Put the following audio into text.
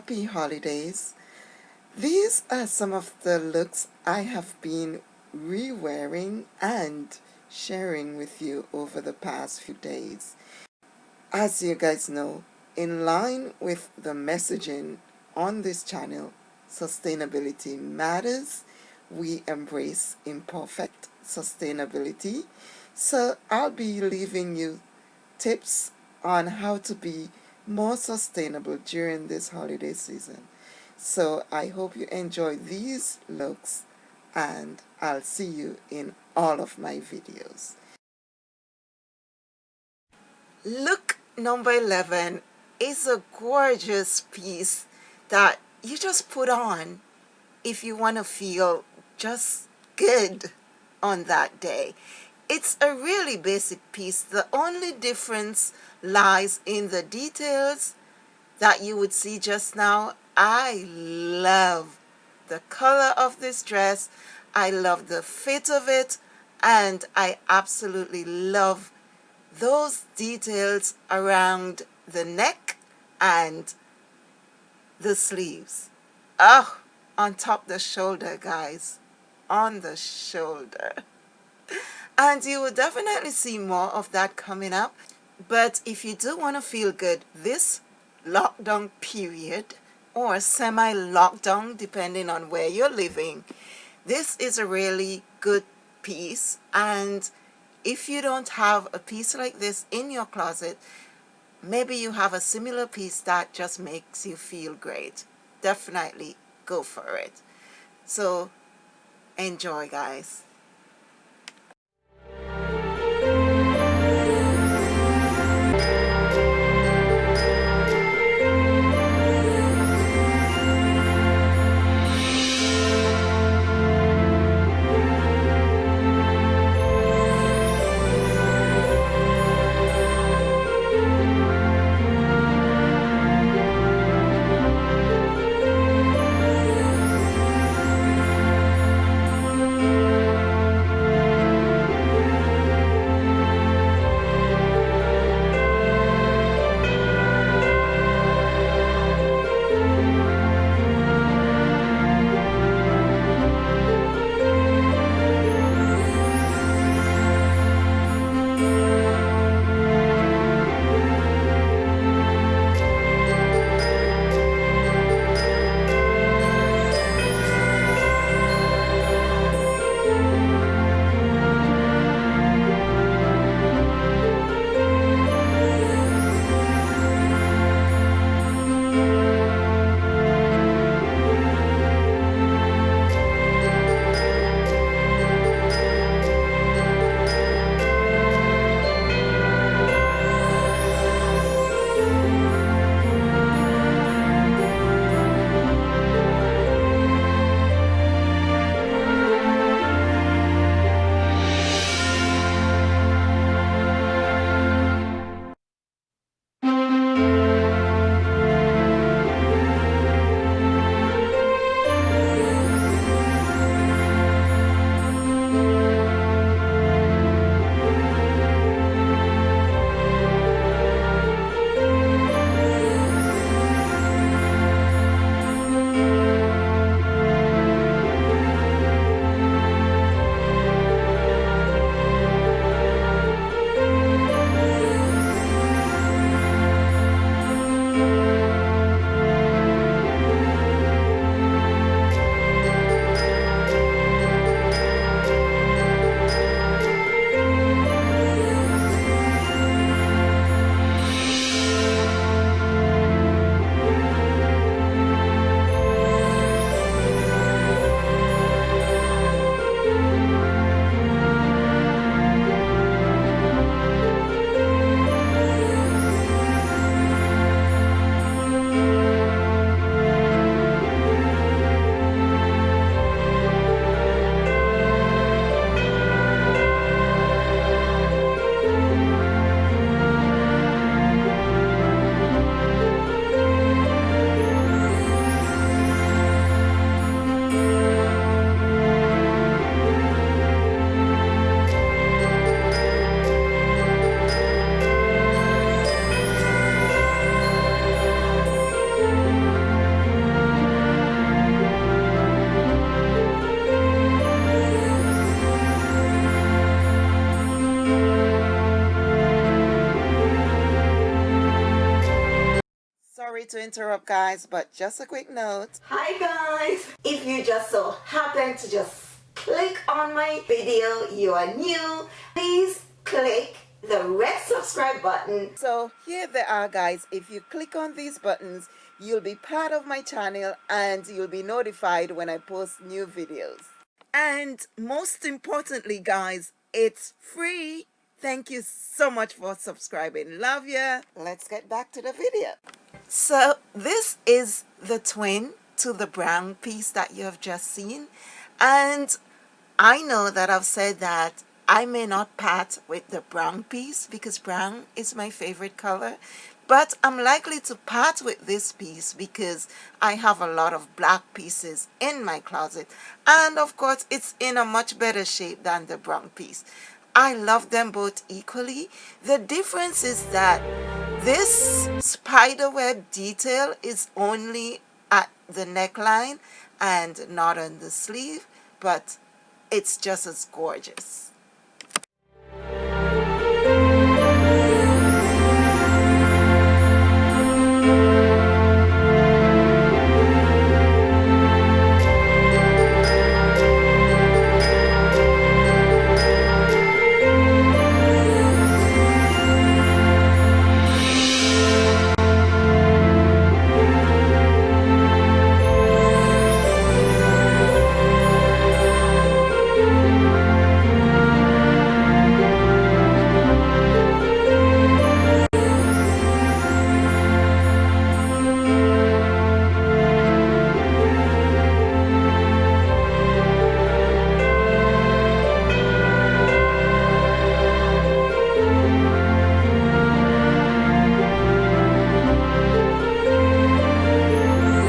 happy holidays. These are some of the looks I have been re-wearing and sharing with you over the past few days. As you guys know, in line with the messaging on this channel, sustainability matters. We embrace imperfect sustainability. So I'll be leaving you tips on how to be more sustainable during this holiday season. So I hope you enjoy these looks and I'll see you in all of my videos. Look number 11 is a gorgeous piece that you just put on if you want to feel just good on that day. It's a really basic piece. The only difference lies in the details that you would see just now. I love the color of this dress. I love the fit of it. And I absolutely love those details around the neck and the sleeves. Oh, on top the shoulder, guys. On the shoulder. And you will definitely see more of that coming up. But if you do want to feel good this lockdown period or semi-lockdown depending on where you're living, this is a really good piece and if you don't have a piece like this in your closet, maybe you have a similar piece that just makes you feel great. Definitely go for it. So enjoy guys. Sorry to interrupt guys, but just a quick note. Hi guys! If you just so happen to just click on my video, you are new, please click the red subscribe button. So here they are guys, if you click on these buttons, you'll be part of my channel and you'll be notified when I post new videos. And most importantly guys, it's free. Thank you so much for subscribing. Love ya. Let's get back to the video. So this is the twin to the brown piece that you have just seen. And I know that I've said that I may not part with the brown piece because brown is my favorite color but I'm likely to part with this piece because I have a lot of black pieces in my closet and of course it's in a much better shape than the brown piece. I love them both equally. The difference is that this spiderweb detail is only at the neckline and not on the sleeve but it's just as gorgeous.